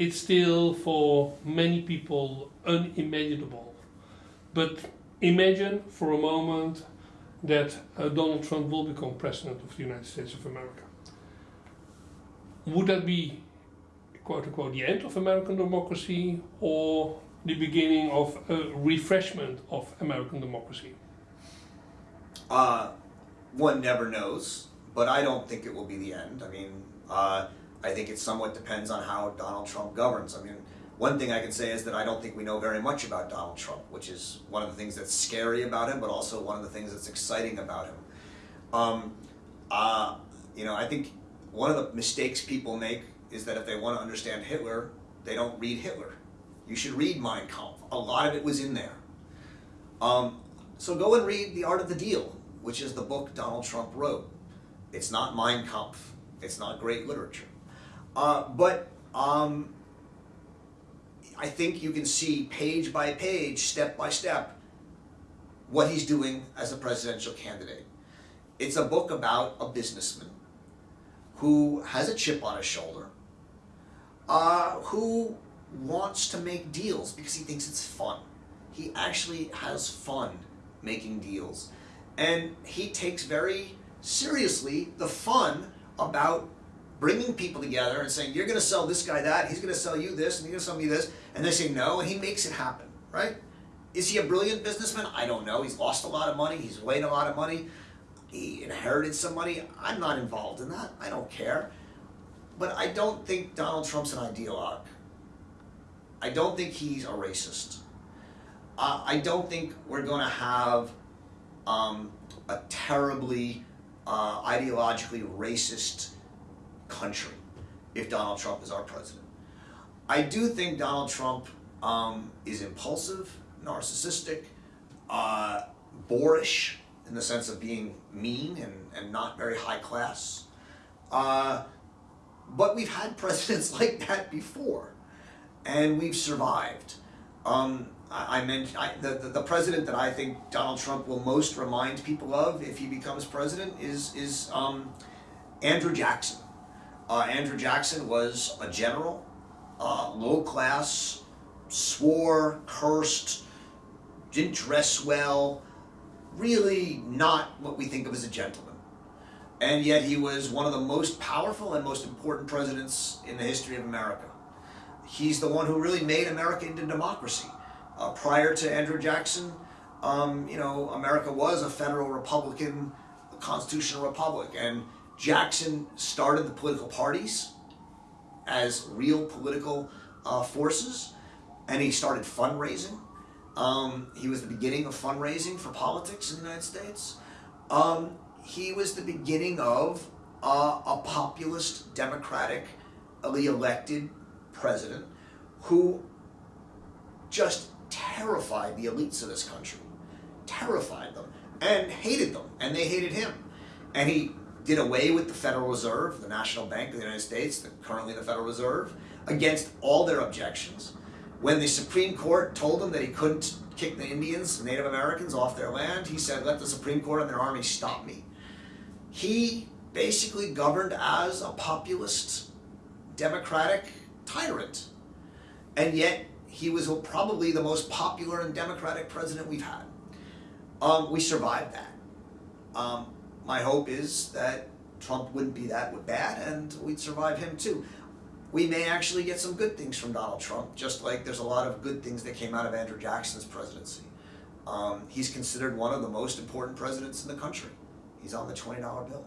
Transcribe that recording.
it's still for many people unimaginable. But imagine for a moment that uh, Donald Trump will become president of the United States of America. Would that be, quote unquote, the end of American democracy or the beginning of a refreshment of American democracy? Uh, one never knows, but I don't think it will be the end. I mean, uh, I think it somewhat depends on how Donald Trump governs. I mean, one thing I can say is that I don't think we know very much about Donald Trump, which is one of the things that's scary about him, but also one of the things that's exciting about him. Um, uh, you know, I think one of the mistakes people make is that if they want to understand Hitler, they don't read Hitler. You should read Mein Kampf. A lot of it was in there. Um, so go and read The Art of the Deal, which is the book Donald Trump wrote. It's not Mein Kampf. It's not great literature. Uh, but um, I think you can see page by page, step by step, what he's doing as a presidential candidate. It's a book about a businessman who has a chip on his shoulder, uh, who wants to make deals because he thinks it's fun. He actually has fun making deals. And he takes very seriously the fun about bringing people together and saying, you're going to sell this guy that, he's going to sell you this, and you're going to sell me this, and they say no, and he makes it happen, right? Is he a brilliant businessman? I don't know. He's lost a lot of money. He's made a lot of money. He inherited some money. I'm not involved in that. I don't care. But I don't think Donald Trump's an ideologue. I don't think he's a racist. Uh, I don't think we're going to have um, a terribly uh, ideologically racist country if Donald Trump is our president. I do think Donald Trump um, is impulsive, narcissistic, uh, boorish in the sense of being mean and, and not very high class. Uh, but we've had presidents like that before, and we've survived. Um, I, I mentioned the, the, the president that I think Donald Trump will most remind people of if he becomes president is is um, Andrew Jackson. Uh, Andrew Jackson was a general, uh, low class, swore, cursed, didn't dress well, really not what we think of as a gentleman. And yet he was one of the most powerful and most important presidents in the history of America. He's the one who really made America into democracy. Uh, prior to Andrew Jackson, um, you know, America was a federal republican, a constitutional republic, and Jackson started the political parties as real political uh, forces, and he started fundraising. Um, he was the beginning of fundraising for politics in the United States. Um, he was the beginning of uh, a populist, democratically elected president who just terrified the elites of this country, terrified them, and hated them, and they hated him. And he did away with the Federal Reserve, the National Bank of the United States, the, currently the Federal Reserve, against all their objections. When the Supreme Court told him that he couldn't kick the Indians, Native Americans, off their land, he said, let the Supreme Court and their army stop me. He basically governed as a populist, democratic tyrant. And yet, he was probably the most popular and democratic president we've had. Um, we survived that. Um, my hope is that Trump wouldn't be that bad and we'd survive him too. We may actually get some good things from Donald Trump, just like there's a lot of good things that came out of Andrew Jackson's presidency. Um, he's considered one of the most important presidents in the country. He's on the $20 bill.